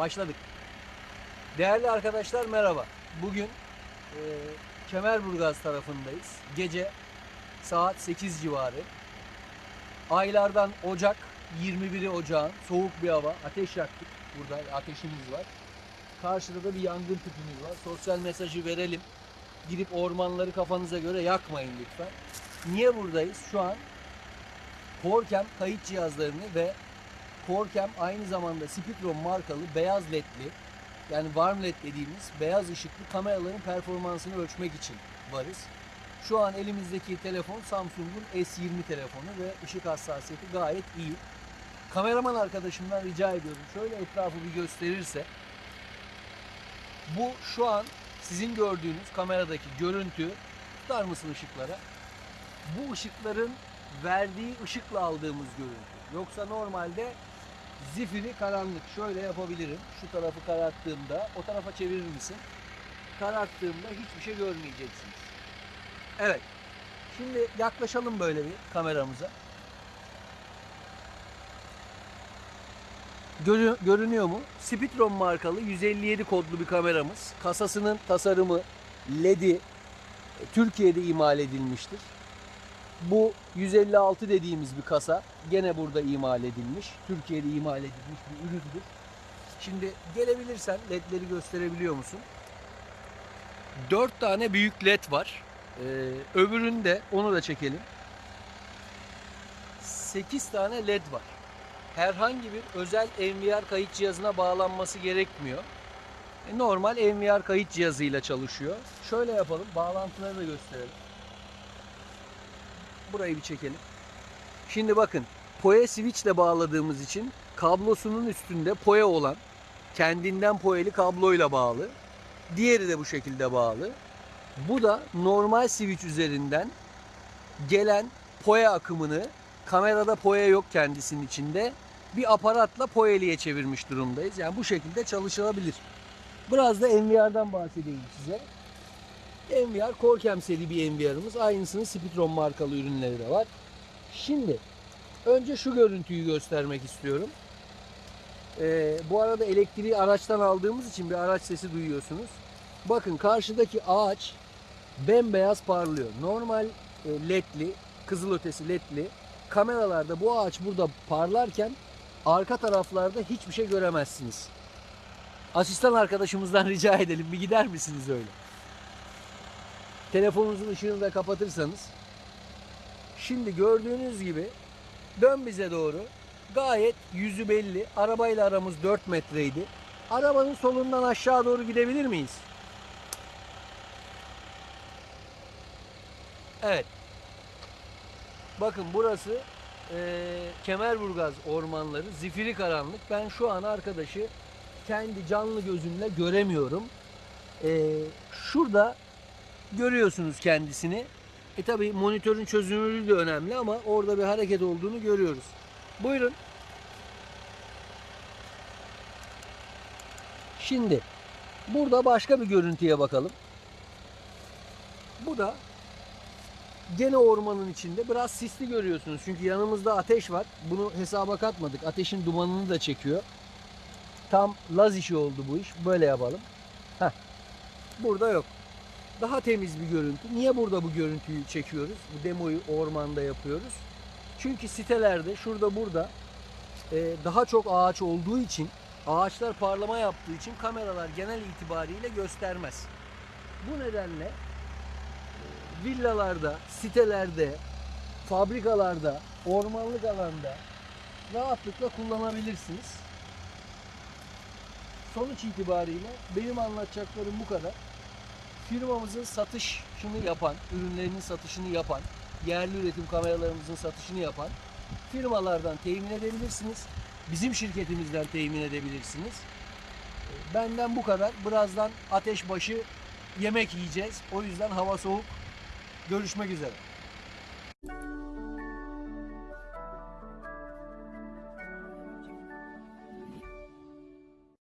Başladık. Değerli arkadaşlar merhaba. Bugün e, Kemerburgaz tarafındayız. Gece saat 8 civarı. Aylardan Ocak, 21'i Ocağın soğuk bir hava. Ateş yaktık. Burada ateşimiz var. Karşıda da bir yangın tüpümüz var. Sosyal mesajı verelim. Gidip ormanları kafanıza göre yakmayın lütfen. Niye buradayız? Şu an Corcam kayıt cihazlarını ve Corcam aynı zamanda Spectrum markalı beyaz ledli yani warm led dediğimiz beyaz ışıklı kameraların performansını ölçmek için varız. Şu an elimizdeki telefon Samsung'un S20 telefonu ve ışık hassasiyeti gayet iyi. Kameraman arkadaşımdan rica ediyorum şöyle etrafı bir gösterirse bu şu an sizin gördüğünüz kameradaki görüntü tutar mısın ışıklara? Bu ışıkların verdiği ışıkla aldığımız görüntü. Yoksa normalde zifiri karanlık. Şöyle yapabilirim. Şu tarafı kararttığımda o tarafa çevirir misin? Kararttığımda hiçbir şey görmeyeceksiniz. Evet. Şimdi yaklaşalım böyle bir kameramıza. Görü- görünüyor mu? Spitron markalı 157 kodlu bir kameramız. Kasasının tasarımı, LED'i Türkiye'de imal edilmiştir. Bu 156 dediğimiz bir kasa gene burada imal edilmiş. Türkiye'de imal edilmiş bir üründür. Şimdi gelebilirsen ledleri gösterebiliyor musun? 4 tane büyük led var. Ee, öbüründe onu da çekelim. 8 tane led var. Herhangi bir özel NVR kayıt cihazına bağlanması gerekmiyor. E, Normal NVR kayıt cihazıyla çalışıyor. Şöyle yapalım. Bağlantıları da gösterelim. Burayı bir çekelim. Şimdi bakın PoE switch ile bağladığımız için kablosunun üstünde PoE olan kendinden PoE'li kabloyla bağlı. Diğeri de bu şekilde bağlı. Bu da normal switch üzerinden gelen PoE akımını kamerada PoE yok kendisinin içinde bir aparatla PoE'liye çevirmiş durumdayız. Yani bu şekilde çalışılabilir. Biraz da NVR'dan bahsedeyim size. NVR Corcam seri bir NVR'ımız. Aynısının Spitron markalı ürünleri de var. Şimdi önce şu görüntüyü göstermek istiyorum. Ee, bu arada elektriği araçtan aldığımız için bir araç sesi duyuyorsunuz. Bakın karşıdaki ağaç bembeyaz parlıyor. Normal e, ledli, kızılötesi ledli kameralarda bu ağaç burada parlarken arka taraflarda hiçbir şey göremezsiniz. Asistan arkadaşımızdan rica edelim bir gider misiniz öyle? Telefonunuzun ışığını da kapatırsanız. Şimdi gördüğünüz gibi dön bize doğru. Gayet yüzü belli. Arabayla aramız 4 metreydi. Arabanın solundan aşağı doğru gidebilir miyiz? Evet. Bakın burası eee Kemerburgaz ormanları. Zifiri karanlık. Ben şu an arkadaşı kendi canlı gözümle göremiyorum. Eee, şurada görüyorsunuz kendisini. E tabi monitörün çözünürlüğü de önemli ama orada bir hareket olduğunu görüyoruz. Buyurun. Şimdi burada başka bir görüntüye bakalım. Bu da gene ormanın içinde biraz sisli görüyorsunuz. Çünkü yanımızda ateş var. Bunu hesaba katmadık. Ateşin dumanını da çekiyor. Tam laz işi oldu bu iş. Böyle yapalım. Heh. Burada yok daha temiz bir görüntü. Niye burada bu görüntüyü çekiyoruz? Bu demoyu ormanda yapıyoruz. Çünkü sitelerde şurada burada e, daha çok ağaç olduğu için ağaçlar parlama yaptığı için kameralar genel itibariyle göstermez. Bu nedenle e, villalarda, sitelerde, fabrikalarda, ormanlık alanda rahatlıkla kullanabilirsiniz. Sonuç itibariyle benim anlatacaklarım bu kadar firmamızın satışını yapan, ürünlerinin satışını yapan, yerli üretim kameralarımızın satışını yapan firmalardan temin edebilirsiniz. Bizim şirketimizden temin edebilirsiniz. Benden bu kadar. Birazdan ateş başı yemek yiyeceğiz. O yüzden hava soğuk. Görüşmek üzere.